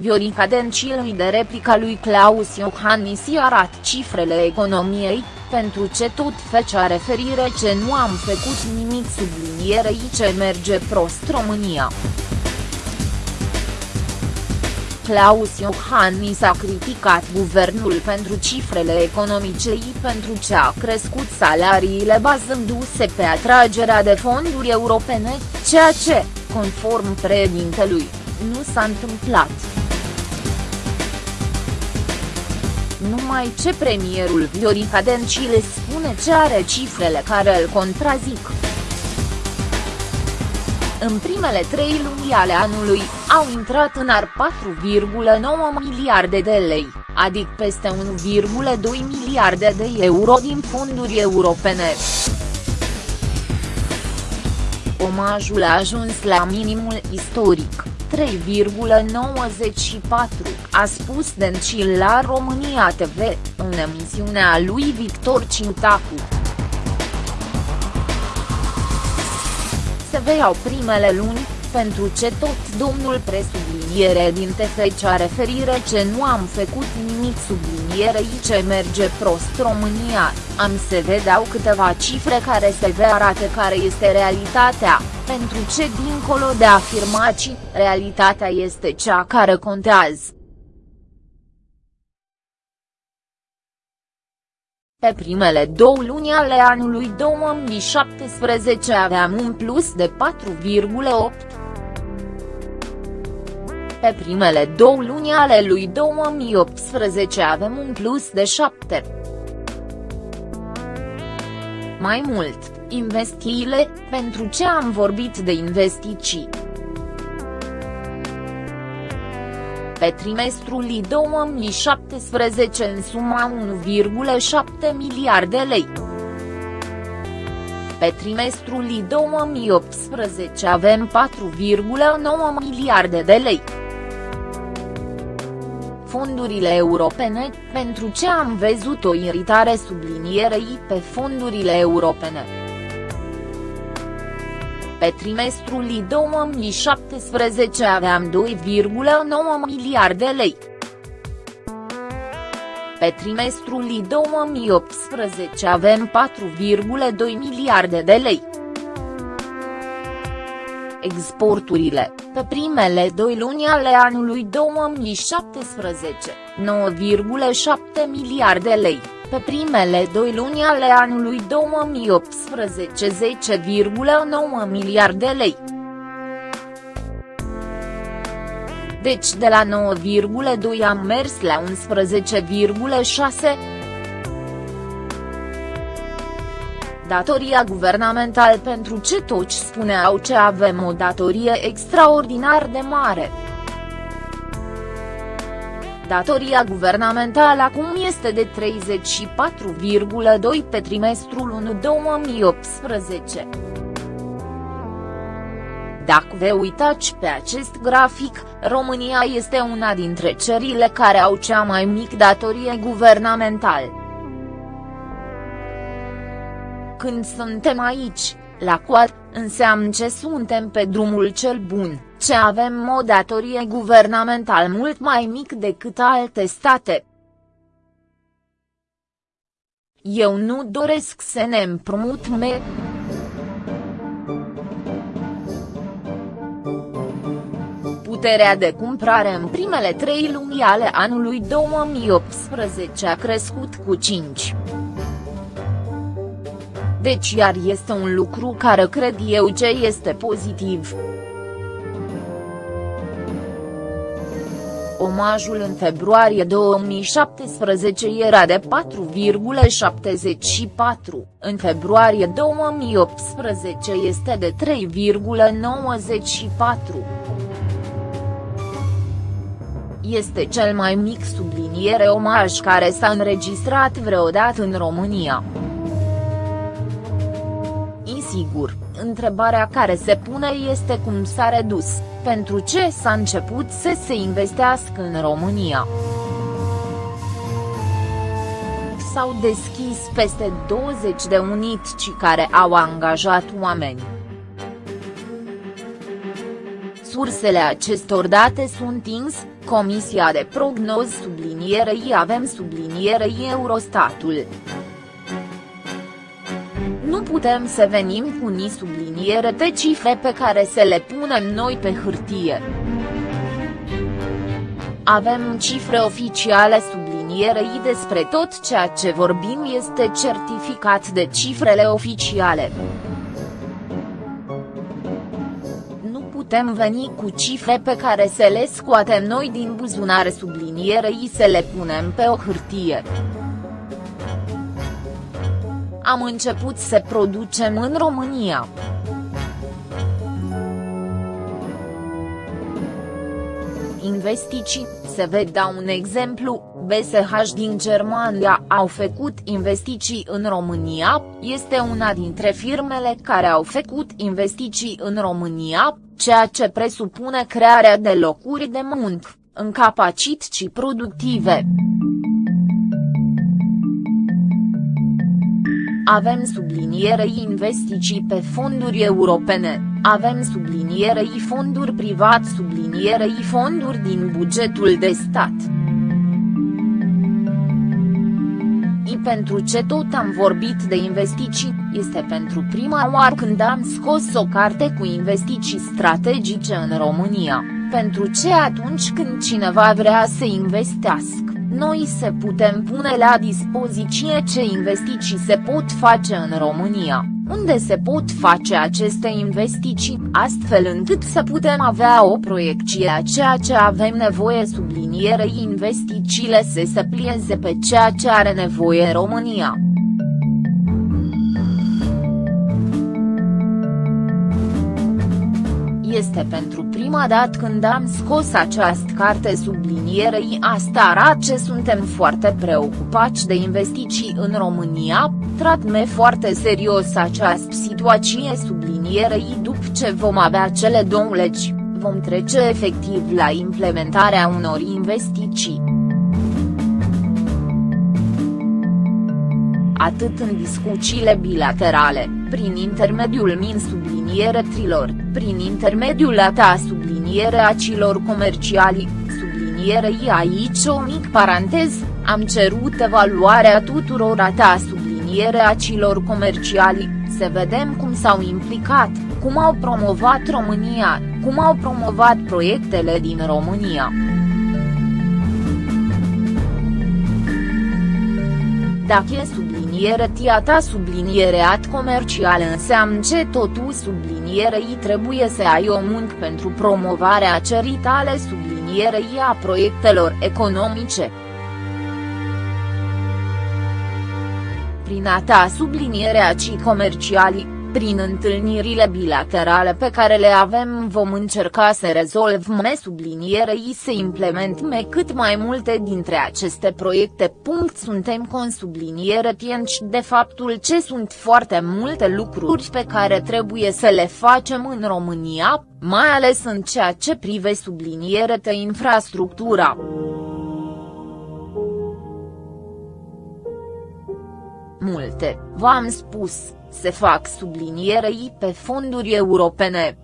Viorica Dencil de replica lui Claus Iohannis arată cifrele economiei, pentru ce tot fecea referire ce nu am făcut nimic sublinierei ce merge prost România. Claus Iohannis a criticat guvernul pentru cifrele economice pentru ce a crescut salariile bazându-se pe atragerea de fonduri europene, ceea ce, conform președintelui, nu s-a întâmplat. Numai ce premierul Viorica Dencile spune ce are cifrele care îl contrazic. În primele trei luni ale anului, au intrat în ar 4,9 miliarde de lei, adică peste 1,2 miliarde de euro din fonduri europene. Omajul a ajuns la minimul istoric, 3,94, a spus Dencil la România TV, în emisiunea lui Victor Ciutacu. Se veiau primele luni, pentru ce tot domnul presubliniere din TF cea referire ce nu am făcut nimic sublinierei ce merge prost România, am se vedeau câteva cifre care se ve arate care este realitatea, pentru ce dincolo de afirmații, realitatea este cea care contează. Pe primele două luni ale anului 2017 aveam un plus de 4,8. Pe primele două luni ale lui 2018 avem un plus de 7. Mai mult, investițiile, pentru ce am vorbit de investiții. pe trimestrul 2017 în suma 1,7 miliarde lei. Pe trimestrul 2018 avem 4,9 miliarde de lei. Fondurile europene, pentru ce am văzut o iritare sublinierei pe fondurile europene. Pe trimestrul 2017 aveam 2,9 miliarde lei. Pe trimestrul 2018 avem 4,2 miliarde de lei. Exporturile, pe primele doi luni ale anului 2017, 9,7 miliarde lei pe primele doi luni ale anului 2018 10,9 miliarde lei. Deci de la 9,2 am mers la 11,6. Datoria guvernamentală pentru ce toți spuneau ce avem o datorie extraordinar de mare. Datoria guvernamentală acum este de 34,2 pe trimestrul 1 2018. Dacă vă uitați pe acest grafic, România este una dintre țările care au cea mai mică datorie guvernamentală. Când suntem aici, la coad, înseamnă ce suntem pe drumul cel bun ce avem o datorie guvernamental mult mai mic decât alte state. Eu nu doresc să ne împrumut me. Puterea de cumpărare în primele trei luni ale anului 2018 a crescut cu 5. Deci iar este un lucru care cred eu ce este pozitiv. omajul în februarie 2017 era de 4,74, în februarie 2018 este de 3,94. Este cel mai mic subliniere omaj care s-a înregistrat vreodată în România. Insigur, întrebarea care se pune este cum s-a redus pentru ce s-a început să se investească în România. S-au deschis peste 20 de unitci care au angajat oameni. Sursele acestor date sunt ins, Comisia de prognoz sublinierei avem sublinierei Eurostatul. Nu putem să venim cu ni subliniere de cifre pe care să le punem noi pe hârtie. Avem cifre oficiale sublinierei despre tot ceea ce vorbim este certificat de cifrele oficiale. putem veni cu cifre pe care să le scoatem noi din buzunare sublinierei să le punem pe o hârtie. Am început să producem în România. Investiții, se vă dau un exemplu, BSH din Germania au făcut investiții în România, este una dintre firmele care au făcut investiții în România, ceea ce presupune crearea de locuri de muncă, în capacități productive. Avem sublinierei investiții pe fonduri europene, avem sublinierei fonduri privat sublinierei fonduri din bugetul de stat. Și pentru ce tot am vorbit de investiții, este pentru prima oară când am scos o carte cu investiții strategice în România, pentru ce atunci când cineva vrea să investească noi se putem pune la dispoziție ce investiții se pot face în România, unde se pot face aceste investiții, astfel încât să putem avea o proiecție a ceea ce avem nevoie sublinierei investițiile să se plieze pe ceea ce are nevoie România. Este pentru prima dată când am scos această carte sublinierei asta arată ce suntem foarte preocupați de investiții în România, tratme foarte serios această situație sublinierei după ce vom avea cele două legi, vom trece efectiv la implementarea unor investiții. atât în discuțiile bilaterale, prin intermediul min subliniere trilor, prin intermediul a ta subliniere a cilor comerciali, sublinierei aici o mic parantez, am cerut evaluarea tuturor a ta subliniere a cilor comerciali, să vedem cum s-au implicat, cum au promovat România, cum au promovat proiectele din România. Dacă e subliniere tiata subliniereat comercial înseamnă ce totul sublinierei trebuie să ai o muncă pentru promovarea ceritale sublinierei a proiectelor economice. Prin a ta sublinierea cii comerciali, prin întâlnirile bilaterale pe care le avem vom încerca să rezolvăm sublinierei să implementăm cât mai multe dintre aceste proiecte. Punct suntem con subliniere tienci de faptul ce sunt foarte multe lucruri pe care trebuie să le facem în România, mai ales în ceea ce prive subliniere de infrastructura. Multe, v-am spus se fac sublinierei pe fonduri europene.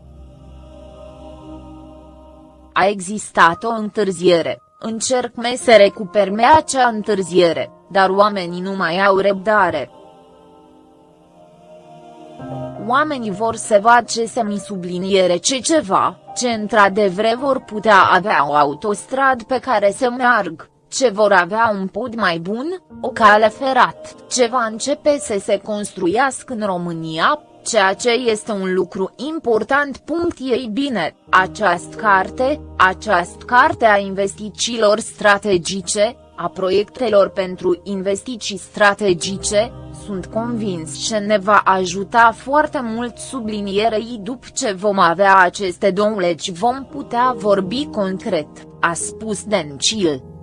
A existat o întârziere, încerc me să recuperme acea întârziere, dar oamenii nu mai au răbdare. Oamenii vor să vadă ce se mi subliniere ce ceva, ce într-adevăr vor putea avea o autostradă pe care să meargă ce vor avea un pod mai bun, o cale ferat, ce va începe să se construiască în România, ceea ce este un lucru important. Ei bine, această carte, această carte a investițiilor strategice, a proiectelor pentru investiții strategice, sunt convins că ne va ajuta foarte mult sublinierei după ce vom avea aceste două legi vom putea vorbi concret, a spus Dencil.